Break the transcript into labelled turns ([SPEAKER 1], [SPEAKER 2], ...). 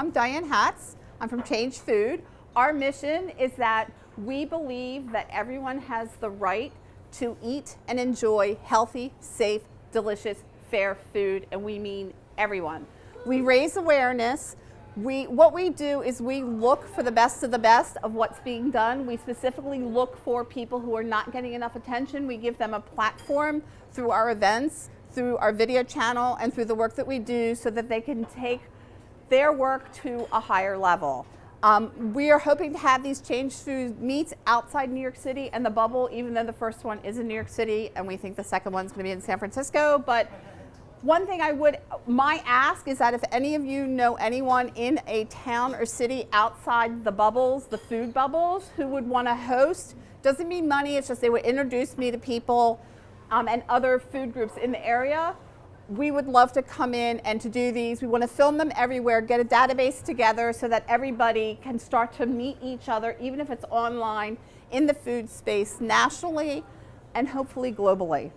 [SPEAKER 1] I'm Diane Hatz. I'm from Change Food. Our mission is that we believe that everyone has the right to eat and enjoy healthy, safe, delicious, fair food, and we mean everyone. We raise awareness. We, what we do is we look for the best of the best of what's being done. We specifically look for people who are not getting enough attention. We give them a platform through our events, through our video channel, and through the work that we do so that they can take their work to a higher level. Um, we are hoping to have these change food meets outside New York City and the bubble, even though the first one is in New York City and we think the second one's going to be in San Francisco. But one thing I would, my ask is that if any of you know anyone in a town or city outside the bubbles, the food bubbles, who would want to host, doesn't mean money, it's just they would introduce me to people um, and other food groups in the area we would love to come in and to do these. We want to film them everywhere, get a database together so that everybody can start to meet each other, even if it's online, in the food space nationally and hopefully globally.